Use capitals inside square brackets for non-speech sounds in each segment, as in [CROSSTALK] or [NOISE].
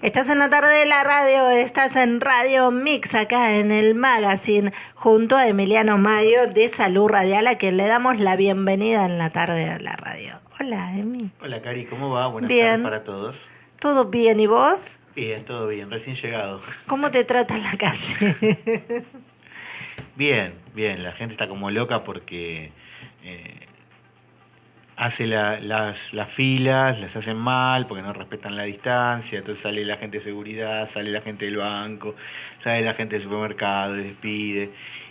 Estás en la tarde de la radio, estás en Radio Mix acá en el magazine junto a Emiliano Mayo de Salud Radial a quien le damos la bienvenida en la tarde de la radio. Hola, Emi. Hola, Cari, ¿cómo va? Buenas Bien. tardes para todos. ¿Todo bien y vos? Bien, todo bien, recién llegado. ¿Cómo te trata en la calle? [LAUGHS] Bien, bien, la gente está como loca porque eh, hace la- las, las filas, las hacen mal porque no respetan la distancia, entonces sale la gente de seguridad, sale la gente del banco, sale la gente del supermercado, y despide.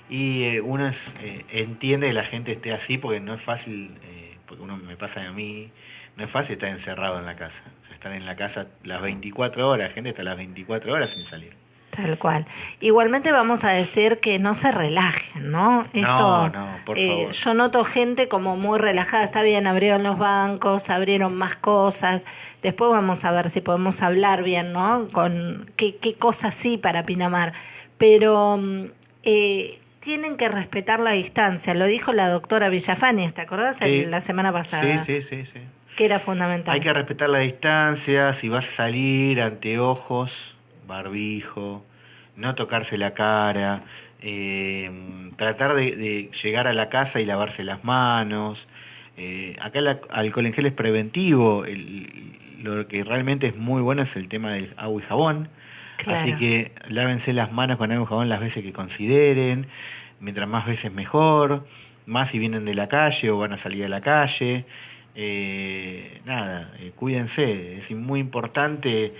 Y eh, uno eh, entiende que la gente esté así porque no es fácil, eh, porque uno me pasa a mí, no es fácil estar encerrado en la casa. O estar en la casa las 24 horas, la gente está las 24 horas sin salir. Tal cual. Igualmente vamos a decir que no se relajen, ¿no? No, no, por eh, favor. Yo noto gente como muy relajada. Está bien, abrieron los bancos, abrieron más cosas. Después vamos a ver si podemos hablar bien, ¿no? Con qué, qué cosas sí para Pinamar. Pero mm, eh, tienen que respetar la distancia. Lo dijo la doctora Villafani, ¿te acordás? Sí. La semana pasada. Sí, sí, sí, sí. Que era fundamental. Hay que respetar la distancia, si vas a salir, anteojos, barbijo, no tocarse la cara, eh, tratar de, de llegar a la casa y lavarse las manos. Eh, acá el alcohol en gel es preventivo, el- lo que realmente es muy bueno es el tema del agua y jabón. Claro. Así que lávense las manos con agua y jabón las veces que consideren, mientras más veces mejor, más si vienen de la calle o van a salir a la calle. Eh, nada, eh, cuídense, es muy importante.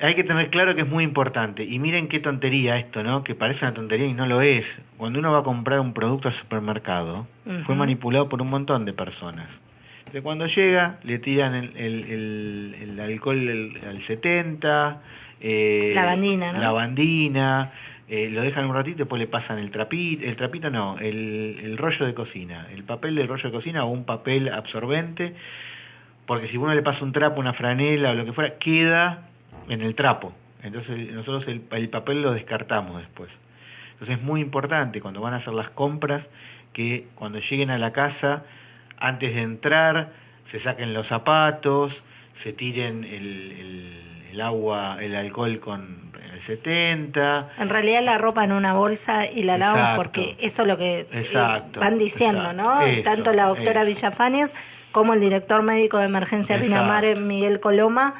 Hay que tener claro que es muy importante. Y miren qué tontería esto, ¿no? Que parece una tontería y no lo es. Cuando uno va a comprar un producto al supermercado, fue manipulado por un montón de personas. Entonces, cuando llega, le tiran el, el- el- el alcohol al 70, eh, Lavandina, ¿no? lavandina, eh, lo dejan un ratito, después le pasan el trapito, el trapito no, el, el rollo de cocina, el papel del rollo de cocina o un papel absorbente, porque si uno le pasa un trapo, una franela o lo que fuera, queda en el trapo. Entonces nosotros el, el papel lo descartamos después. Entonces es muy importante cuando van a hacer las compras que cuando lleguen a la casa, antes de entrar, se saquen los zapatos, se tiren el, el- el agua, el alcohol con el 70. En realidad la ropa en una bolsa y la lavamos Exacto. porque eso es lo que eh, Exacto, van diciendo, exacto. ¿no? Eso, Tanto la doctora eso. Villafanes como el director médico de emergencia. Pinamar, Miguel Coloma,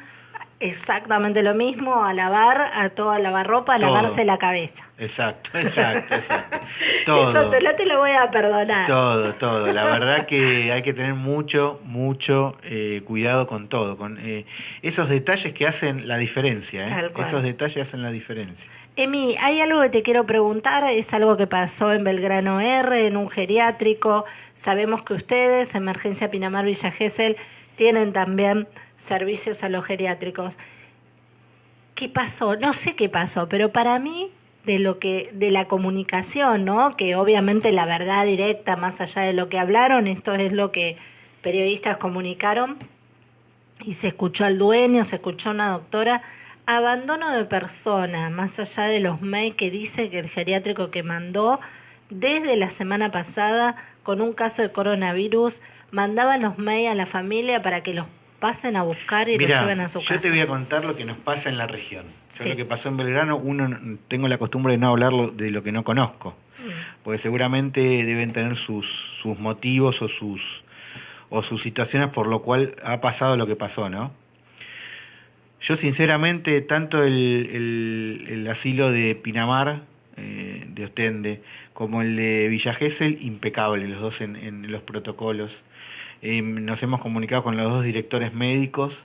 exactamente lo mismo, a lavar, a toda lavarropa, a Todo. lavarse la cabeza. Exacto, exacto, exacto. [LAUGHS] Todo. Eso te, no te lo voy a perdonar. Todo, todo. La [LAUGHS] verdad que hay que tener mucho, mucho eh, cuidado con todo, con eh, esos detalles que hacen la diferencia. ¿eh? Tal cual. Esos detalles hacen la diferencia. Emi, hay algo que te quiero preguntar, es algo que pasó en Belgrano R, en un geriátrico. Sabemos que ustedes, Emergencia Pinamar Villa Gesell, tienen también servicios a los geriátricos. ¿Qué pasó? No sé qué pasó, pero para mí de lo que de la comunicación, ¿no? Que obviamente la verdad directa más allá de lo que hablaron, esto es lo que periodistas comunicaron y se escuchó al dueño, se escuchó a una doctora, abandono de persona, más allá de los mails que dice que el geriátrico que mandó desde la semana pasada con un caso de coronavirus, mandaba los mails a la familia para que los pasen a buscar y los Mira, lleven a su yo casa. te voy a contar lo que nos pasa en la región. Yo Sí. lo que pasó en Belgrano, uno tengo la costumbre de no hablar lo- de lo que no conozco, Mm. porque seguramente deben tener sus, sus motivos o sus o sus situaciones por lo cual ha pasado lo que pasó, ¿no? Yo sinceramente, tanto el, el- el asilo de Pinamar, eh, de Ostende, como el de Villa Gesell, impecable, los dos en, en los protocolos. Nos hemos comunicado con los dos directores médicos,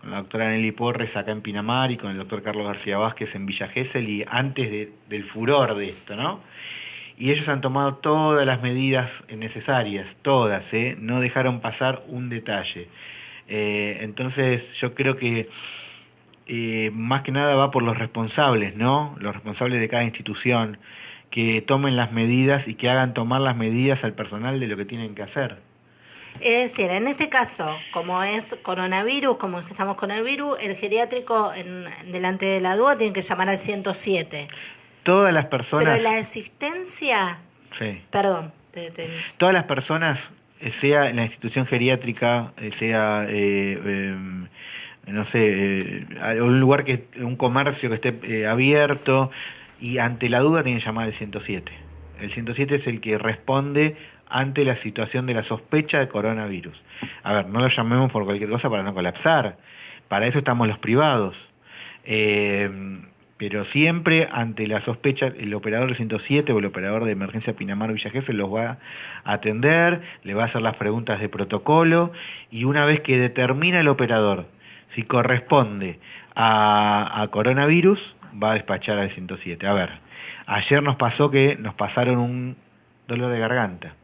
con la doctora Nelly Porres acá en Pinamar y con el doctor Carlos García Vázquez en Villa Gesell, y antes de- del furor de esto, ¿no? Y ellos han tomado todas las medidas necesarias, todas, ¿eh? no dejaron pasar un detalle. Eh, entonces yo creo que eh, más que nada va por los responsables, ¿no? Los responsables de cada institución, que tomen las medidas y que hagan tomar las medidas al personal de lo que tienen que hacer. Es decir, en este caso, como es coronavirus, como estamos con el virus, el geriátrico en, delante de la DUA tiene que llamar al 107. Todas las personas... Pero la asistencia, Sí. perdón, te- te- Todas las personas, eh, sea en la institución geriátrica, eh, sea eh, em, no sé, eh, un lugar que, un comercio que esté abierto, y ante la duda tienen que llamar al 107. El 107 es el que responde ante la situación de la sospecha de coronavirus. A ver, no lo llamemos por cualquier cosa para no colapsar. Para eso estamos los privados. Eh, pero siempre ante la sospecha, el operador del 107 o el operador de emergencia Pinamar Villa los va a atender, le va a hacer las preguntas de protocolo y una vez que determina el operador si corresponde a coronavirus, va a despachar al 107. A ver, ayer nos pasó que nos pasaron un dolor de garganta.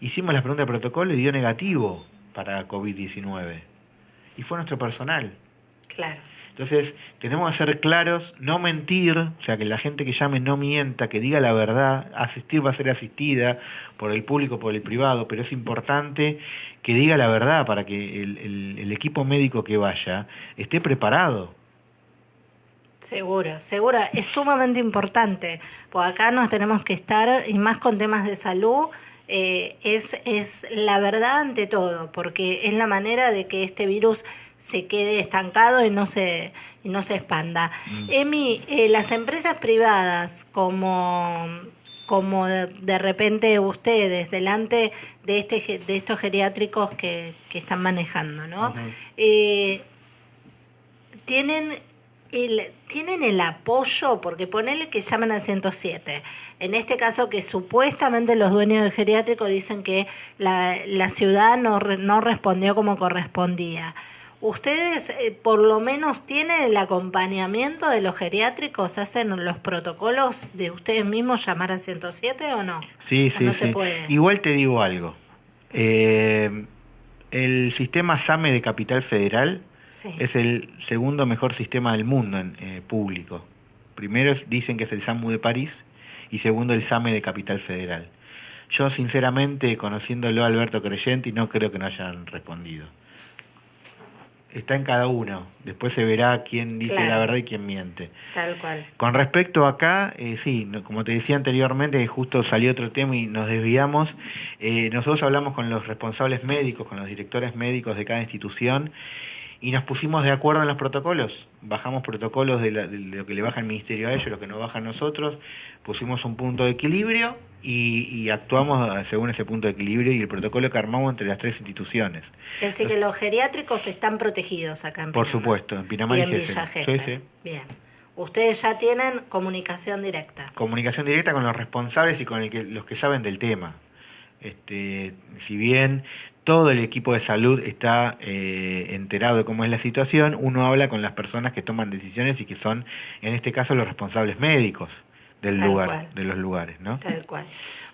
Hicimos la pregunta de protocolo y dio negativo para COVID-19. Y fue nuestro personal. Claro. Entonces, tenemos que ser claros, no mentir, o sea, que la gente que llame no mienta, que diga la verdad, asistir va a ser asistida por el público, por el privado, pero es importante que diga la verdad para que el, el equipo médico que vaya esté preparado. Seguro, seguro, es sumamente importante, porque acá nos tenemos que estar, y más con temas de salud, eh, es, es la verdad ante todo, porque es la manera de que este virus se quede estancado y no se, y no se expanda. Mm. Emi, eh, las empresas privadas como como de, repente ustedes delante de este de estos geriátricos que, que están manejando, ¿no? Eh, tienen el, tienen el apoyo, porque ponele que llaman al 107. En este caso que supuestamente los dueños del geriátrico dicen que la, la ciudad no, no respondió como correspondía. ¿Ustedes eh, por lo menos tienen el acompañamiento de los geriátricos? ¿Hacen los protocolos de ustedes mismos llamar al 107 o no? Sí, sí, sí. Igual te digo algo. Eh, el sistema SAME de Capital Federal es el segundo mejor sistema del mundo en eh, público. Primero dicen que es el SAMU de París y segundo el SAME de Capital Federal. Yo sinceramente, conociéndolo a Alberto Creyenti, no creo que no hayan respondido. Está en cada uno. Después se verá quién dice la verdad y quién miente. Tal cual. Con respecto acá, eh, sí, como te decía anteriormente, justo salió otro tema y nos desviamos. Eh, nosotros hablamos con los responsables médicos, con los directores médicos de cada institución y nos pusimos de acuerdo en los protocolos. Bajamos protocolos de, lo que le baja el ministerio a ellos, lo que nos baja a nosotros, pusimos un punto de equilibrio y, actuamos según ese punto de equilibrio y el protocolo que armamos entre las tres instituciones. Es decir, que los geriátricos están protegidos acá en Pinamar. Por supuesto, en Pinamar y, en Villa sí, sí. Bien. Ustedes ya tienen comunicación directa. Comunicación directa con los responsables y con el que, los que saben del tema. Este, si bien todo el equipo de salud está eh, enterado de cómo es la situación, uno habla con las personas que toman decisiones y que son, en este caso, los responsables médicos del lugar, de los lugares, ¿no? Tal cual.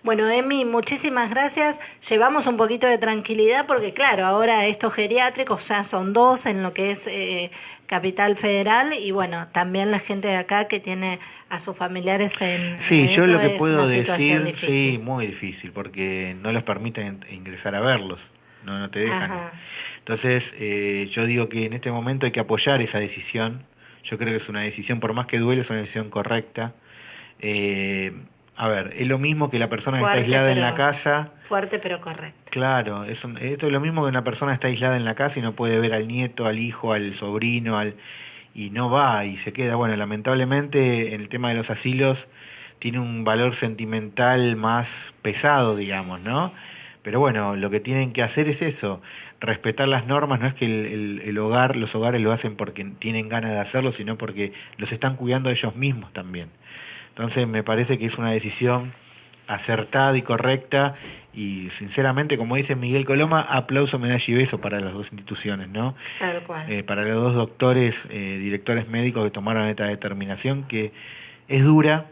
Bueno, Emi, muchísimas gracias. Llevamos un poquito de tranquilidad porque, claro, ahora estos geriátricos ya son dos en lo que es eh, Capital Federal y, bueno, también la gente de acá que tiene a sus familiares en... Sí, yo lo que puedo decir, sí, muy difícil porque no les permiten ingresar a verlos no, no te dejan. Entonces, eh, yo digo que en este momento hay que apoyar esa decisión. Yo creo que es una decisión, por más que duele, es una decisión correcta. Eh, a ver, es lo mismo que la persona que está aislada en la casa. Fuerte pero correcto. Claro, es esto es lo mismo que una persona está aislada en la casa y no puede ver al nieto, al hijo, al sobrino, al y no va y se queda. Bueno, lamentablemente en el tema de los asilos tiene un valor sentimental más pesado, digamos, ¿no? Pero bueno, lo que tienen que hacer es eso, respetar las normas, no es que el, hogar, los hogares lo hacen porque tienen ganas de hacerlo, sino porque los están cuidando ellos mismos también. Entonces me parece que es una decisión acertada y correcta y sinceramente, como dice Miguel Coloma, aplauso, medalla y beso para las dos instituciones, ¿no? Tal cual. Eh, para los dos doctores, eh, directores médicos que tomaron esta determinación que es dura,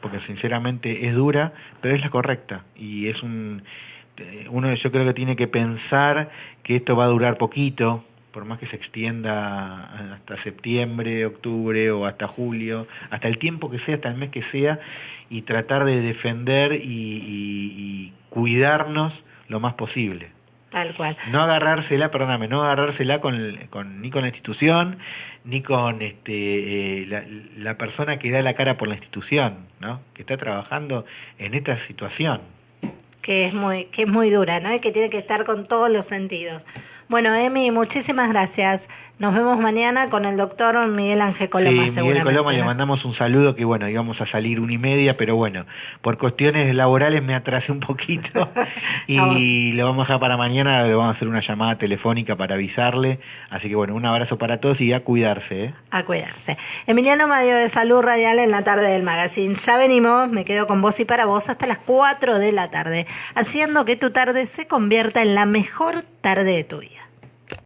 porque sinceramente es dura, pero es la correcta y es un este, uno yo creo que tiene que pensar que esto va a durar poquito, por más que se extienda hasta septiembre, octubre o hasta julio, hasta el tiempo que sea, hasta el mes que sea, y tratar de defender y, cuidarnos lo más posible. Tal cual. No agarrársela, perdóname, no agarrársela con, con, ni con la institución, ni con este, eh, la, la, persona que da la cara por la institución, ¿no? que está trabajando en esta situación que es muy, que es muy dura, ¿no? Y que tiene que estar con todos los sentidos. Bueno, Emi, muchísimas gracias. Nos vemos mañana con el doctor Miguel Ángel Coloma, sí, Miguel Coloma le mandamos un saludo que bueno, íbamos a salir una y media, pero bueno, por cuestiones laborales me atrasé un poquito [LAUGHS] y lo vamos a dejar para mañana, le vamos a hacer una llamada telefónica para avisarle. Así que bueno, un abrazo para todos y a cuidarse. ¿eh? A cuidarse. Emiliano Mario de Salud Radial en la tarde del magazine. Ya venimos, me quedo con vos y para vos hasta las 4 de la tarde, haciendo que tu tarde se convierta en la mejor tarde de tu vida.